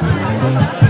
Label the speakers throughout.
Speaker 1: Gracias.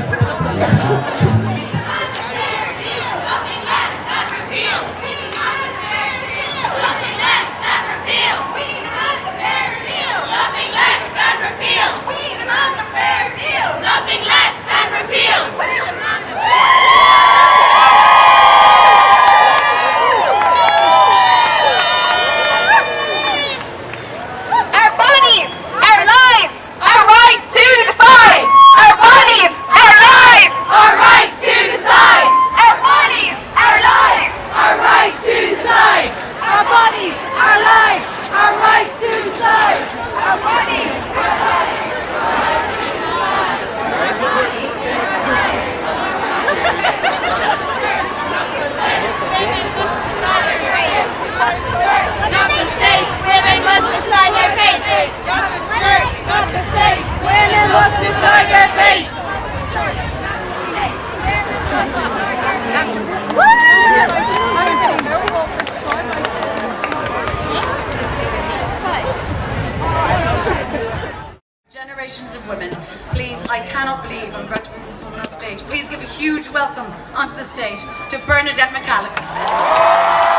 Speaker 1: Generations of women, please, I cannot believe I'm about to put this woman on stage. Please give a huge welcome onto the stage to Bernadette McAliskey.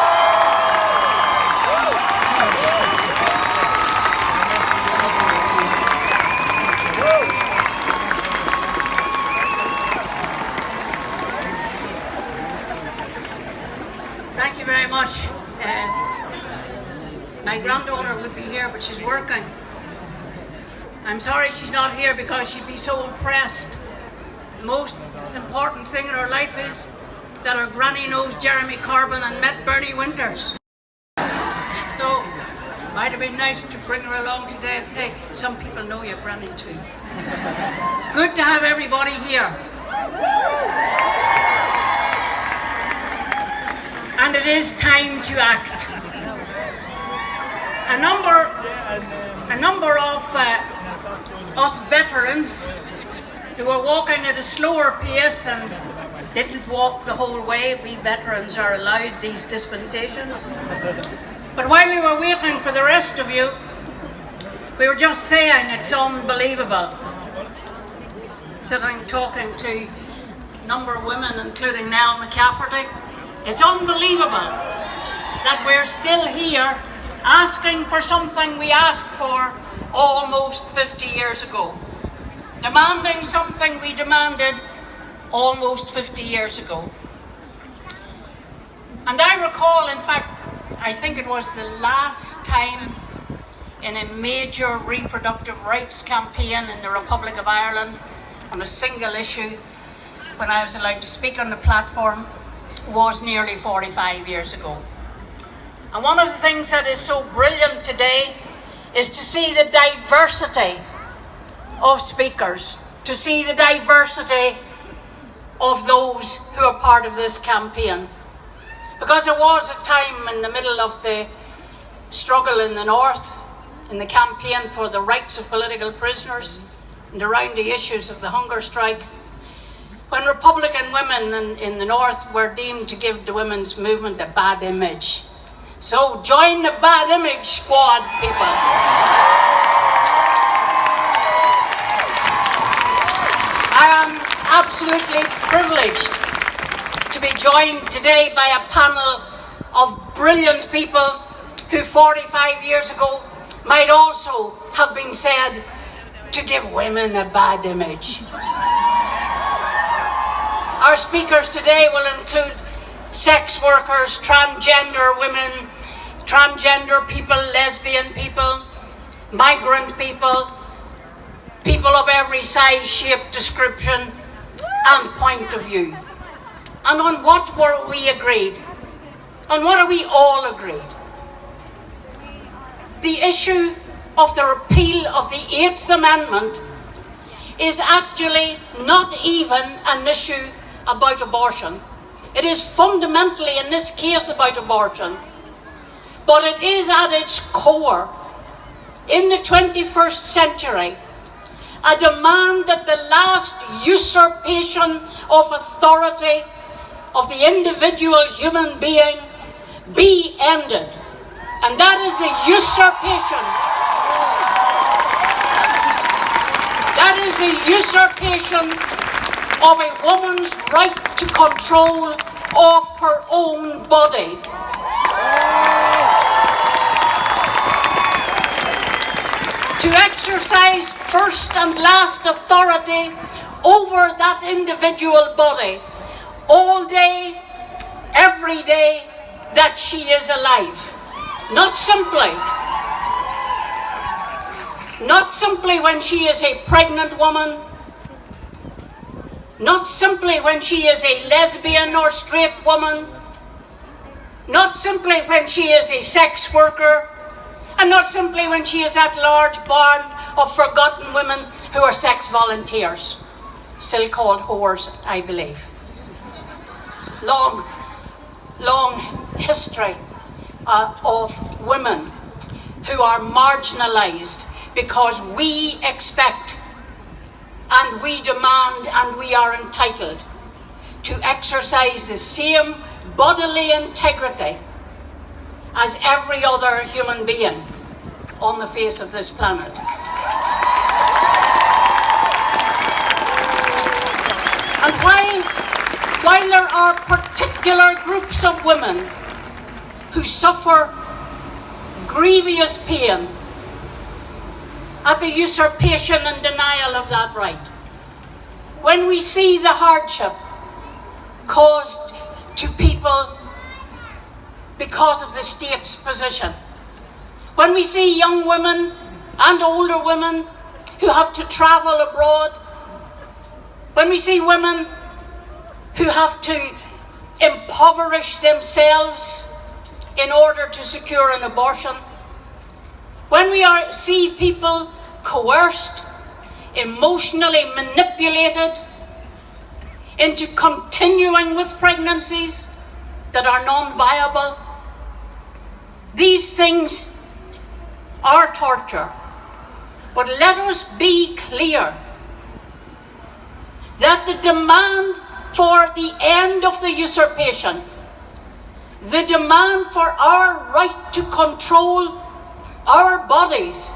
Speaker 2: Thank you very much. Uh, my granddaughter would be here, but she's working. I'm sorry she's not here because she'd be so impressed. The most important thing in her life is that her granny knows Jeremy Corbyn and met Bernie Winters. So, might have been nice to bring her along today and say, some people know your granny too. It's good to have everybody here. and it is time to act. A number, a number of uh, us veterans who were walking at a slower pace and didn't walk the whole way. We veterans are allowed these dispensations. But while we were waiting for the rest of you, we were just saying it's unbelievable. Sitting talking to a number of women, including Nell McCafferty, it's unbelievable that we're still here asking for something we asked for almost 50 years ago. Demanding something we demanded almost 50 years ago. And I recall, in fact, I think it was the last time in a major reproductive rights campaign in the Republic of Ireland on a single issue when I was allowed to speak on the platform was nearly 45 years ago. And one of the things that is so brilliant today is to see the diversity of speakers, to see the diversity of those who are part of this campaign. Because there was a time in the middle of the struggle in the north, in the campaign for the rights of political prisoners, and around the issues of the hunger strike, when Republican women in, in the North were deemed to give the women's movement a bad image. So join the bad image squad, people. I am absolutely privileged to be joined today by a panel of brilliant people who 45 years ago might also have been said to give women a bad image. Our speakers today will include sex workers, transgender women, transgender people, lesbian people, migrant people, people of every size, shape, description and point of view. And on what were we agreed? On what are we all agreed? The issue of the repeal of the Eighth Amendment is actually not even an issue about abortion. It is fundamentally, in this case, about abortion. But it is at its core, in the 21st century, a demand that the last usurpation of authority of the individual human being be ended. And that is the usurpation. That is the usurpation of a woman's right to control of her own body. To exercise first and last authority over that individual body all day, every day that she is alive. Not simply, not simply when she is a pregnant woman, not simply when she is a lesbian or straight woman, not simply when she is a sex worker, and not simply when she is that large band of forgotten women who are sex volunteers, still called whores, I believe. Long, long history uh, of women who are marginalised because we expect and we demand and we are entitled to exercise the same bodily integrity as every other human being on the face of this planet. And while, while there are particular groups of women who suffer grievous pain at the usurpation and denial of that right. When we see the hardship caused to people because of the state's position, when we see young women and older women who have to travel abroad, when we see women who have to impoverish themselves in order to secure an abortion, when we are, see people coerced, emotionally manipulated into continuing with pregnancies that are non-viable, these things are torture. But let us be clear that the demand for the end of the usurpation, the demand for our right to control our bodies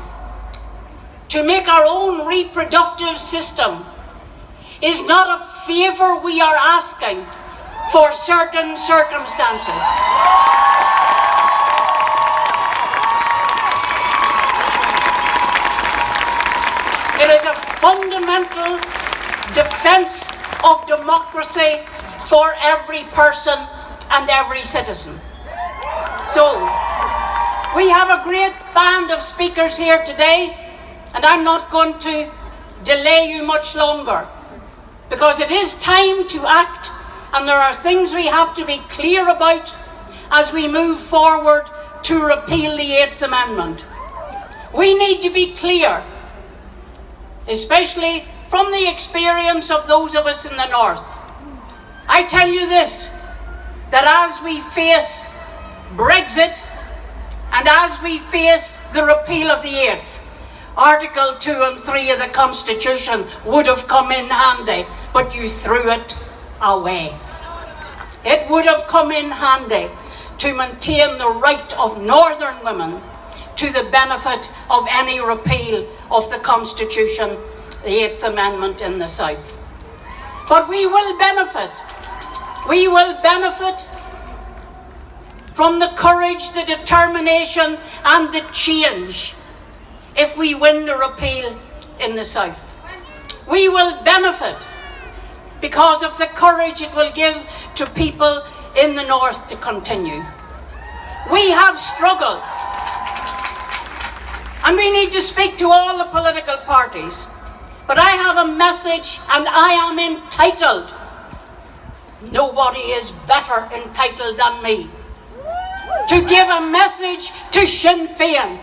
Speaker 2: to make our own reproductive system is not a favour we are asking for certain circumstances. It is a fundamental defence of democracy for every person and every citizen. So, we have a great band of speakers here today, and I'm not going to delay you much longer because it is time to act, and there are things we have to be clear about as we move forward to repeal the Eighth Amendment. We need to be clear, especially from the experience of those of us in the North. I tell you this, that as we face Brexit, and as we face the repeal of the Eighth, Article 2 and 3 of the Constitution would have come in handy, but you threw it away. It would have come in handy to maintain the right of Northern women to the benefit of any repeal of the Constitution, the Eighth Amendment in the South. But we will benefit. We will benefit from the courage, the determination and the change if we win the repeal in the South. We will benefit because of the courage it will give to people in the North to continue. We have struggled and we need to speak to all the political parties. But I have a message and I am entitled. Nobody is better entitled than me to give a message to Sinn Féin.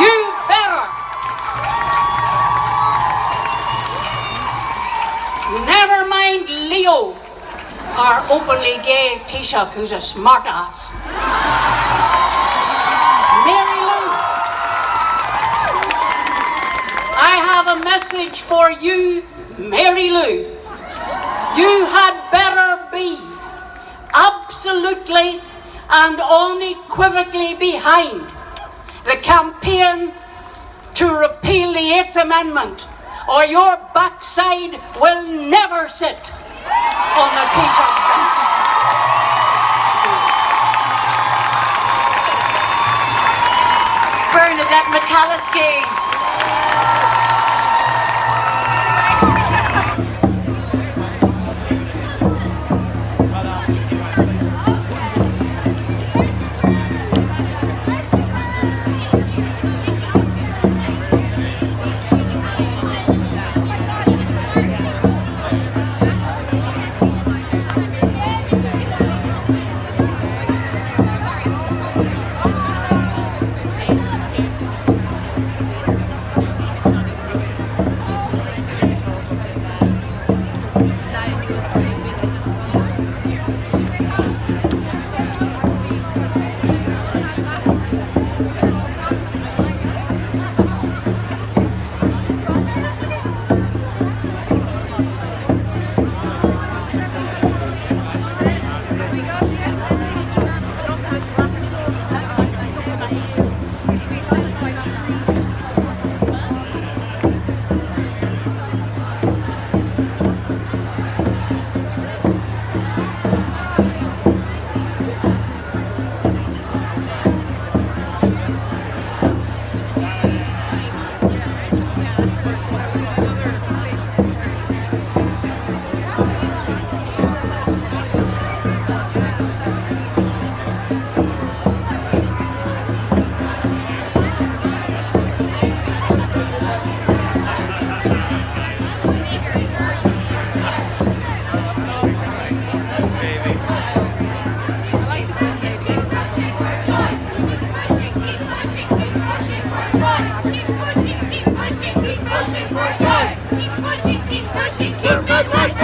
Speaker 2: You better. Never mind Leo, our openly gay Taoiseach who's a smartass. Mary Lou. I have a message for you, Mary Lou. You had better be absolutely and unequivocally behind the campaign to repeal the Eighth Amendment, or your backside will never sit on the bench.
Speaker 1: Bernadette McAliskey.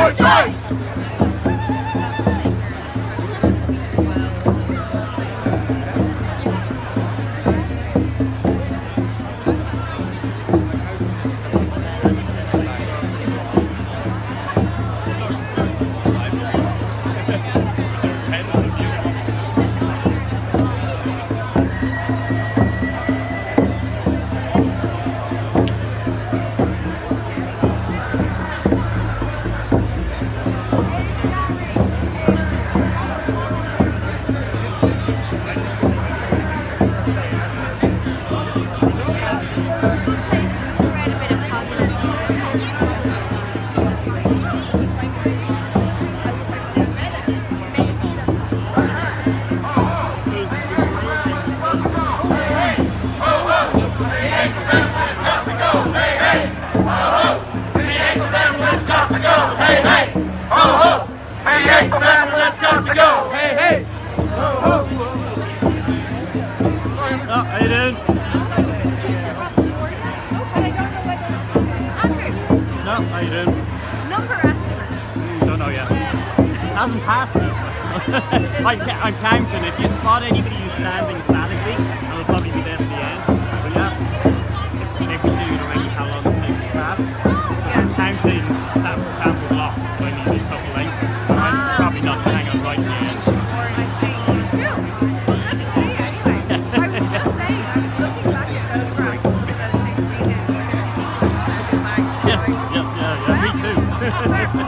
Speaker 3: When women's yes, yeah, under attack, stand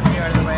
Speaker 4: Coffee out of the way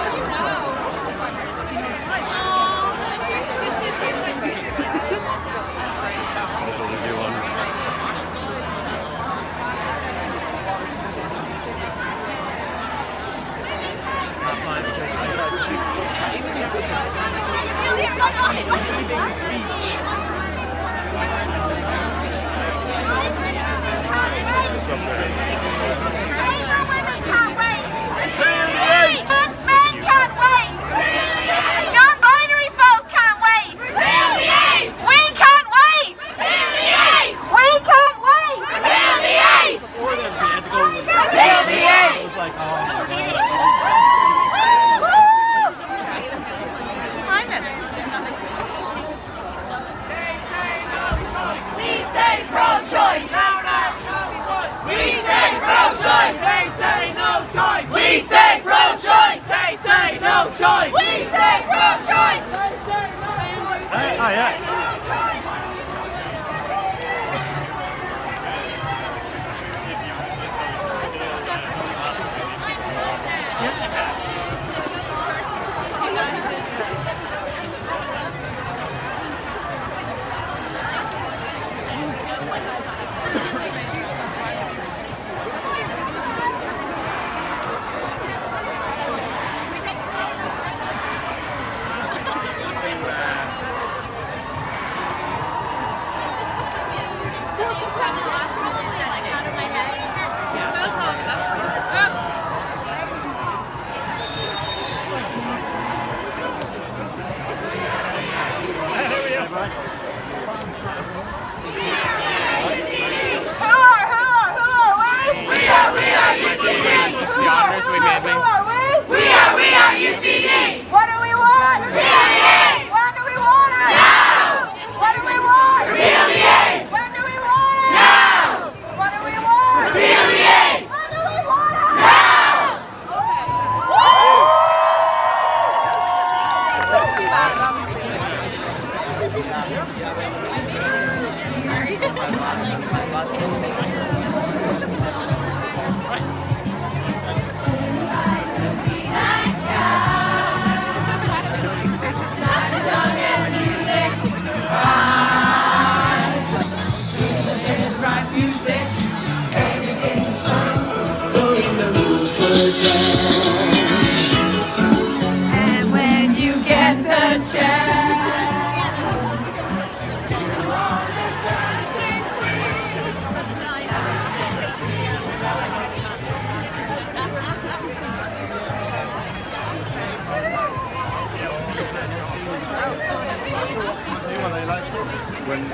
Speaker 5: when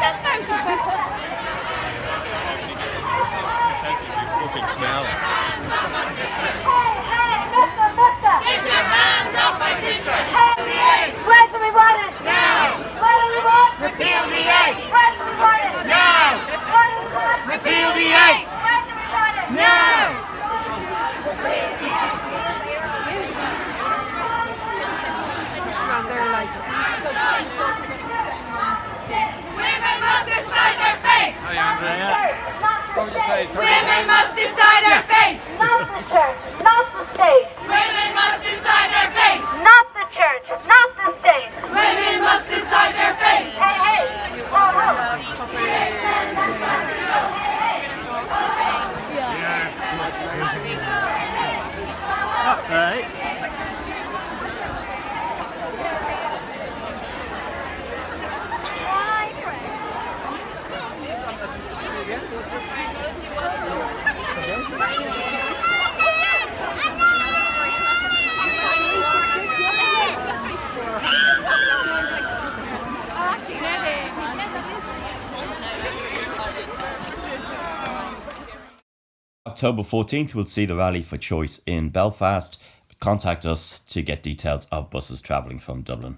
Speaker 5: That
Speaker 6: fucking smell.
Speaker 7: いま
Speaker 6: す。
Speaker 8: October 14th, we'll see the Rally for Choice in Belfast. Contact us to get details of buses travelling from Dublin.